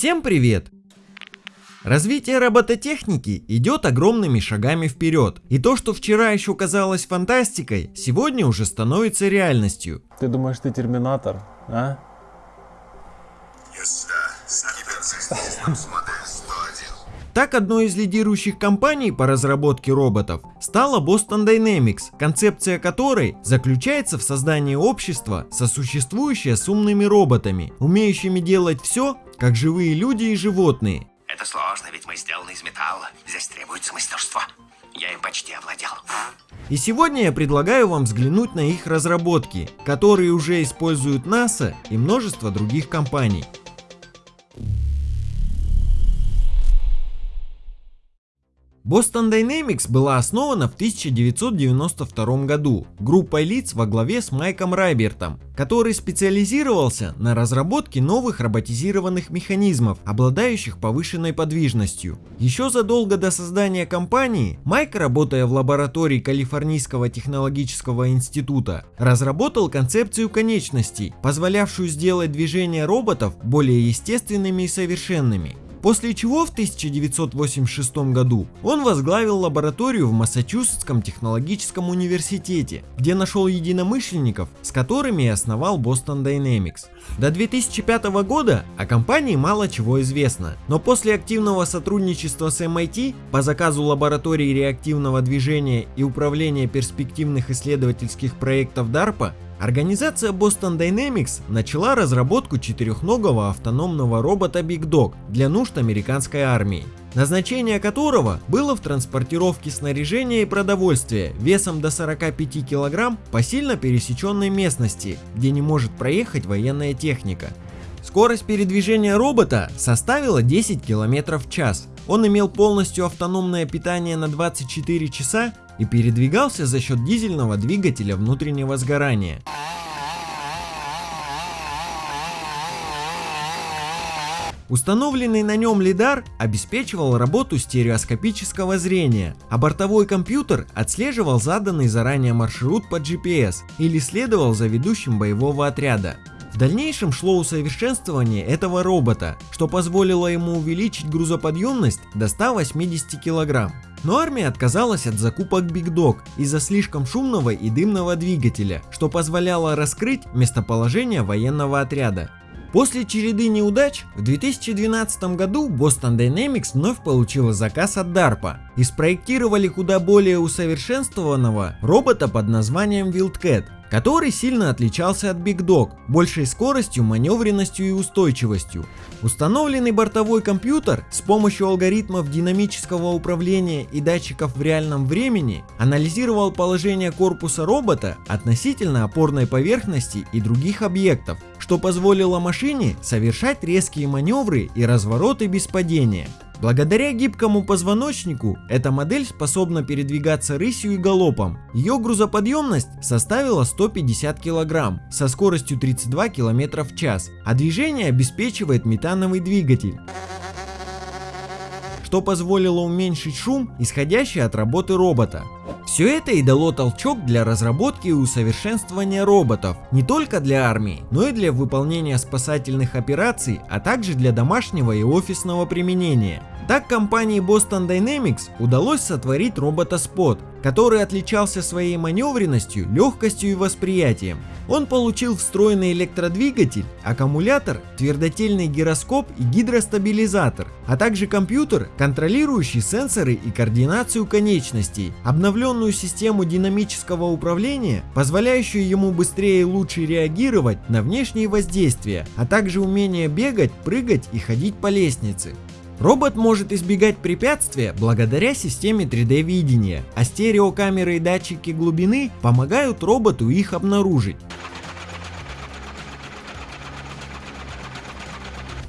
Всем привет! Развитие робототехники идет огромными шагами вперед, и то, что вчера еще казалось фантастикой, сегодня уже становится реальностью. Ты думаешь, ты терминатор, а? Так одной из лидирующих компаний по разработке роботов стала Boston Dynamics, концепция которой заключается в создании общества, сосуществующее с умными роботами, умеющими делать все, как живые люди и животные. Это сложно, ведь мы сделаны из металла. Здесь требуется мастерство. Я им почти овладел. И сегодня я предлагаю вам взглянуть на их разработки, которые уже используют НАСА и множество других компаний. Boston Dynamics была основана в 1992 году группой лиц во главе с Майком Райбертом, который специализировался на разработке новых роботизированных механизмов, обладающих повышенной подвижностью. Еще задолго до создания компании, Майк, работая в лаборатории Калифорнийского технологического института, разработал концепцию конечностей, позволявшую сделать движения роботов более естественными и совершенными. После чего в 1986 году он возглавил лабораторию в Массачусетском технологическом университете, где нашел единомышленников, с которыми и основал Boston Dynamics. До 2005 года о компании мало чего известно, но после активного сотрудничества с MIT по заказу лаборатории реактивного движения и управления перспективных исследовательских проектов DARPA Организация Boston Dynamics начала разработку четырехногого автономного робота Big Dog для нужд американской армии, назначение которого было в транспортировке снаряжения и продовольствия весом до 45 кг по сильно пересеченной местности, где не может проехать военная техника. Скорость передвижения робота составила 10 км в час. Он имел полностью автономное питание на 24 часа и передвигался за счет дизельного двигателя внутреннего сгорания. Установленный на нем лидар обеспечивал работу стереоскопического зрения, а бортовой компьютер отслеживал заданный заранее маршрут по GPS или следовал за ведущим боевого отряда. Дальнейшем шло усовершенствование этого робота, что позволило ему увеличить грузоподъемность до 180 кг. Но армия отказалась от закупок Big Dog из-за слишком шумного и дымного двигателя, что позволяло раскрыть местоположение военного отряда. После череды неудач в 2012 году Boston Dynamics вновь получила заказ от DARPA и спроектировали куда более усовершенствованного робота под названием Wildcat, который сильно отличался от Big Dog, большей скоростью, маневренностью и устойчивостью. Установленный бортовой компьютер с помощью алгоритмов динамического управления и датчиков в реальном времени анализировал положение корпуса робота относительно опорной поверхности и других объектов, что позволило машине совершать резкие маневры и развороты без падения. Благодаря гибкому позвоночнику эта модель способна передвигаться рысью и галопом. Ее грузоподъемность составила 150 кг со скоростью 32 км в час, а движение обеспечивает метановый двигатель что позволило уменьшить шум, исходящий от работы робота. Все это и дало толчок для разработки и усовершенствования роботов, не только для армии, но и для выполнения спасательных операций, а также для домашнего и офисного применения. Так компании Boston Dynamics удалось сотворить робота Spot, который отличался своей маневренностью, легкостью и восприятием. Он получил встроенный электродвигатель, аккумулятор, твердотельный гироскоп и гидростабилизатор, а также компьютер, контролирующий сенсоры и координацию конечностей, обновленную систему динамического управления, позволяющую ему быстрее и лучше реагировать на внешние воздействия, а также умение бегать, прыгать и ходить по лестнице. Робот может избегать препятствия благодаря системе 3D видения, а стереокамеры и датчики глубины помогают роботу их обнаружить.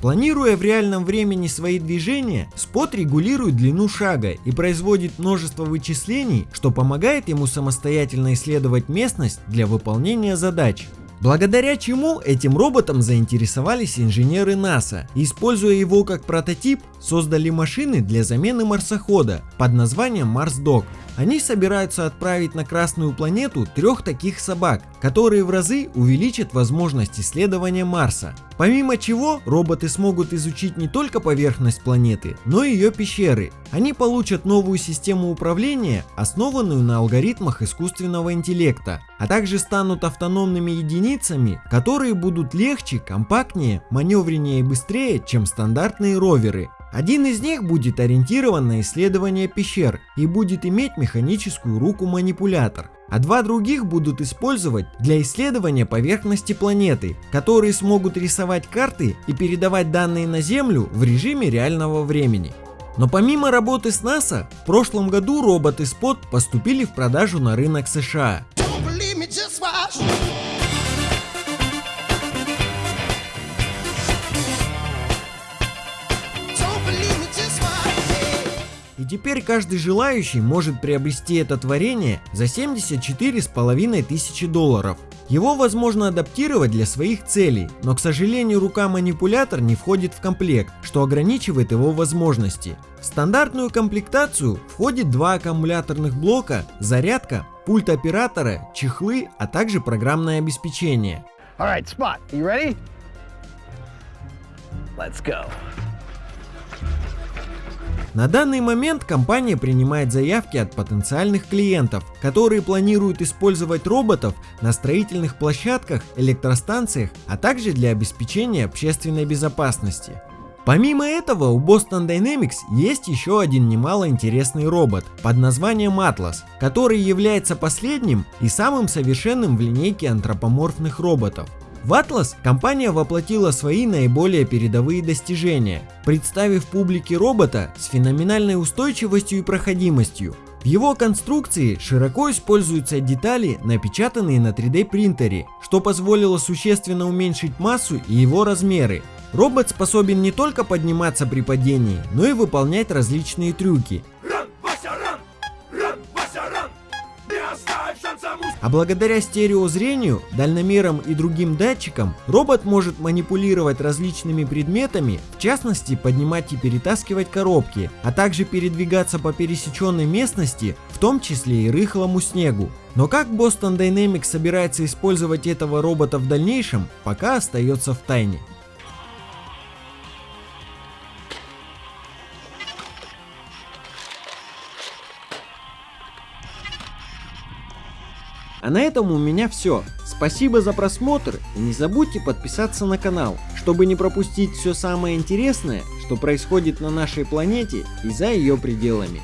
Планируя в реальном времени свои движения, спот регулирует длину шага и производит множество вычислений, что помогает ему самостоятельно исследовать местность для выполнения задач. Благодаря чему этим роботом заинтересовались инженеры НАСА используя его как прототип, создали машины для замены марсохода под названием MarsDog. Они собираются отправить на Красную планету трех таких собак, которые в разы увеличат возможность исследования Марса. Помимо чего, роботы смогут изучить не только поверхность планеты, но и ее пещеры. Они получат новую систему управления, основанную на алгоритмах искусственного интеллекта, а также станут автономными единицами, которые будут легче, компактнее, маневреннее и быстрее, чем стандартные роверы. Один из них будет ориентирован на исследование пещер и будет иметь механическую руку-манипулятор, а два других будут использовать для исследования поверхности планеты, которые смогут рисовать карты и передавать данные на Землю в режиме реального времени. Но помимо работы с НАСА, в прошлом году роботы Spot поступили в продажу на рынок США. И теперь каждый желающий может приобрести это творение за 74,5 тысячи долларов. Его возможно адаптировать для своих целей, но к сожалению рука-манипулятор не входит в комплект, что ограничивает его возможности. В стандартную комплектацию входит два аккумуляторных блока, зарядка, пульт оператора, чехлы, а также программное обеспечение. Alright, Spot, you ready? Let's go. На данный момент компания принимает заявки от потенциальных клиентов, которые планируют использовать роботов на строительных площадках, электростанциях, а также для обеспечения общественной безопасности. Помимо этого у Boston Dynamics есть еще один немало интересный робот под названием Atlas, который является последним и самым совершенным в линейке антропоморфных роботов. В Atlas компания воплотила свои наиболее передовые достижения, представив публике робота с феноменальной устойчивостью и проходимостью. В его конструкции широко используются детали, напечатанные на 3D принтере, что позволило существенно уменьшить массу и его размеры. Робот способен не только подниматься при падении, но и выполнять различные трюки, А благодаря стереозрению, дальномерам и другим датчикам, робот может манипулировать различными предметами, в частности поднимать и перетаскивать коробки, а также передвигаться по пересеченной местности, в том числе и рыхлому снегу. Но как Boston Dynamics собирается использовать этого робота в дальнейшем, пока остается в тайне. А на этом у меня все. Спасибо за просмотр и не забудьте подписаться на канал, чтобы не пропустить все самое интересное, что происходит на нашей планете и за ее пределами.